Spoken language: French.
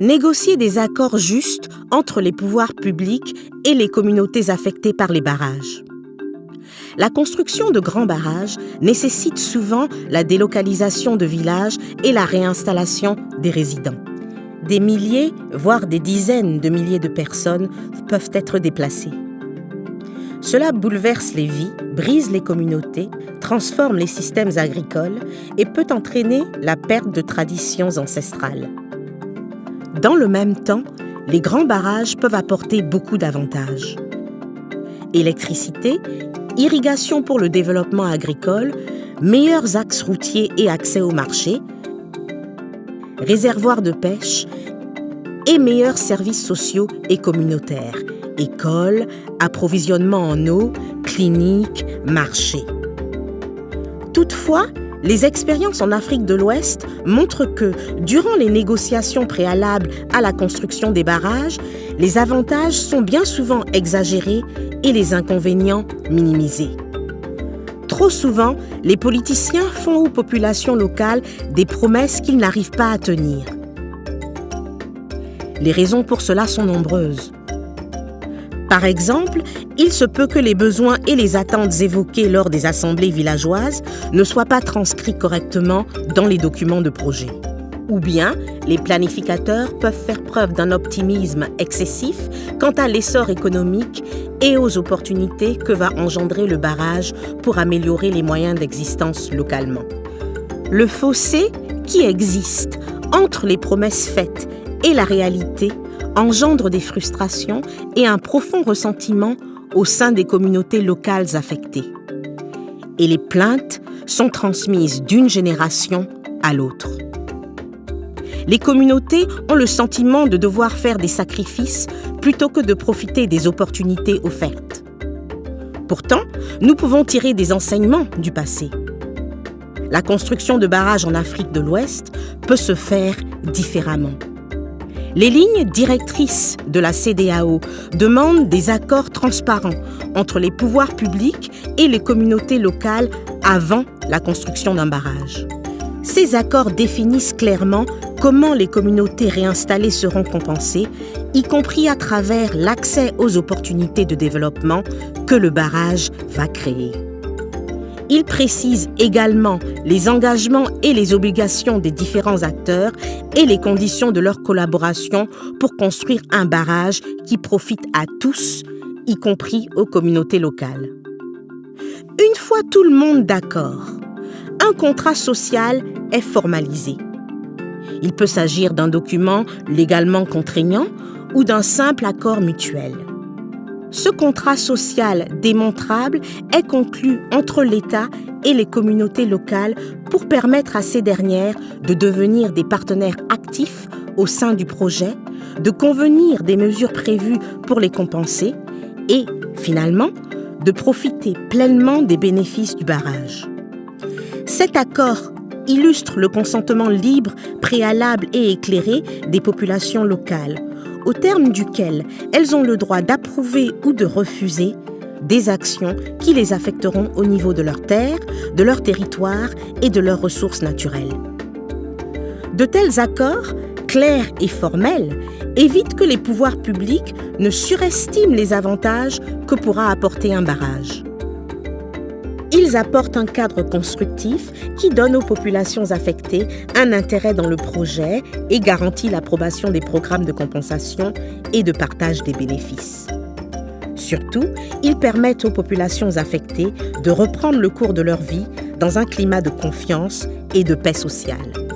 négocier des accords justes entre les pouvoirs publics et les communautés affectées par les barrages. La construction de grands barrages nécessite souvent la délocalisation de villages et la réinstallation des résidents. Des milliers, voire des dizaines de milliers de personnes peuvent être déplacées. Cela bouleverse les vies, brise les communautés, transforme les systèmes agricoles et peut entraîner la perte de traditions ancestrales. Dans le même temps, les grands barrages peuvent apporter beaucoup d'avantages. Électricité, irrigation pour le développement agricole, meilleurs axes routiers et accès au marché, réservoirs de pêche et meilleurs services sociaux et communautaires, écoles, approvisionnement en eau, cliniques, marchés. Toutefois, les expériences en Afrique de l'Ouest montrent que, durant les négociations préalables à la construction des barrages, les avantages sont bien souvent exagérés et les inconvénients minimisés. Trop souvent, les politiciens font aux populations locales des promesses qu'ils n'arrivent pas à tenir. Les raisons pour cela sont nombreuses. Par exemple, il se peut que les besoins et les attentes évoqués lors des assemblées villageoises ne soient pas transcrits correctement dans les documents de projet. Ou bien, les planificateurs peuvent faire preuve d'un optimisme excessif quant à l'essor économique et aux opportunités que va engendrer le barrage pour améliorer les moyens d'existence localement. Le fossé qui existe entre les promesses faites et la réalité engendre des frustrations et un profond ressentiment au sein des communautés locales affectées. Et les plaintes sont transmises d'une génération à l'autre. Les communautés ont le sentiment de devoir faire des sacrifices plutôt que de profiter des opportunités offertes. Pourtant, nous pouvons tirer des enseignements du passé. La construction de barrages en Afrique de l'Ouest peut se faire différemment. Les lignes directrices de la CDAO demandent des accords transparents entre les pouvoirs publics et les communautés locales avant la construction d'un barrage. Ces accords définissent clairement comment les communautés réinstallées seront compensées, y compris à travers l'accès aux opportunités de développement que le barrage va créer. Il précise également les engagements et les obligations des différents acteurs et les conditions de leur collaboration pour construire un barrage qui profite à tous, y compris aux communautés locales. Une fois tout le monde d'accord, un contrat social est formalisé. Il peut s'agir d'un document légalement contraignant ou d'un simple accord mutuel. Ce contrat social démontrable est conclu entre l'État et les communautés locales pour permettre à ces dernières de devenir des partenaires actifs au sein du projet, de convenir des mesures prévues pour les compenser et, finalement, de profiter pleinement des bénéfices du barrage. Cet accord illustre le consentement libre, préalable et éclairé des populations locales au terme duquel elles ont le droit d'approuver ou de refuser des actions qui les affecteront au niveau de leur terre, de leur territoire et de leurs ressources naturelles. De tels accords, clairs et formels, évitent que les pouvoirs publics ne surestiment les avantages que pourra apporter un barrage. Ils apportent un cadre constructif qui donne aux populations affectées un intérêt dans le projet et garantit l'approbation des programmes de compensation et de partage des bénéfices. Surtout, ils permettent aux populations affectées de reprendre le cours de leur vie dans un climat de confiance et de paix sociale.